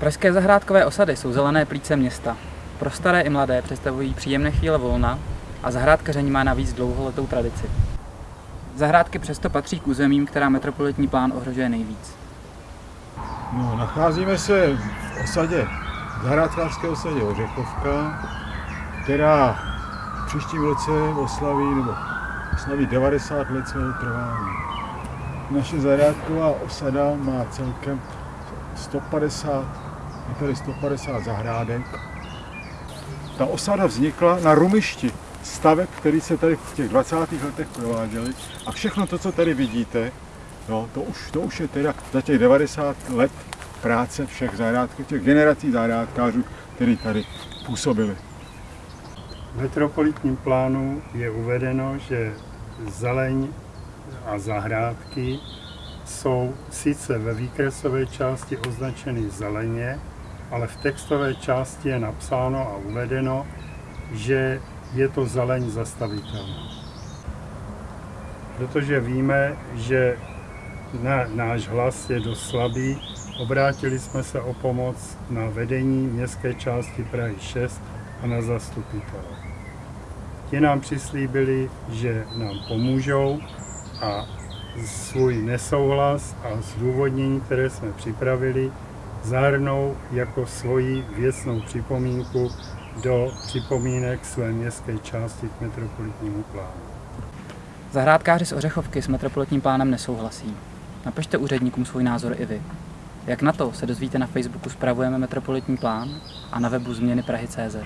Pražské zahrádkové osady jsou zelené plíce města. Pro staré i mladé představují příjemné chvíle volna a zahrádkaření má navíc dlouholetou tradici. Zahrádky přesto patří k územím, která metropolitní plán ohrožuje nejvíc. No, nacházíme se v osadě, v zahrádkářské osadě Ořechovka, která v příštím roce oslaví, nebo oslaví 90 let svého trvání. Naše zahrádková osada má celkem 150, je tady 150 zahrádek. Ta osada vznikla na rumišti staveb, který se tady v těch 20. letech prováděly a všechno to, co tady vidíte, no, to, už, to už je teda za těch 90 let práce všech zahrádků, těch generací zahrádkářů, kteří tady působili. V metropolitním plánu je uvedeno, že zeleň a zahrádky jsou sice ve výkresové části označeny zeleně, ale v textové části je napsáno a uvedeno, že je to zeleň zastavitelná. Protože víme, že na, náš hlas je dost slabý, obrátili jsme se o pomoc na vedení městské části Prahy 6 a na zastupitele. Ti nám přislíbili, že nám pomůžou a svůj nesouhlas a zdůvodnění, které jsme připravili, zahrnou jako svoji věcnou připomínku do připomínek své městské části k metropolitnímu plánu. Zahrádkáři z Ořechovky s metropolitním plánem nesouhlasí. Napište úředníkům svůj názor i vy. Jak na to se dozvíte na Facebooku Spravujeme metropolitní plán a na webu změny Prahy.cz.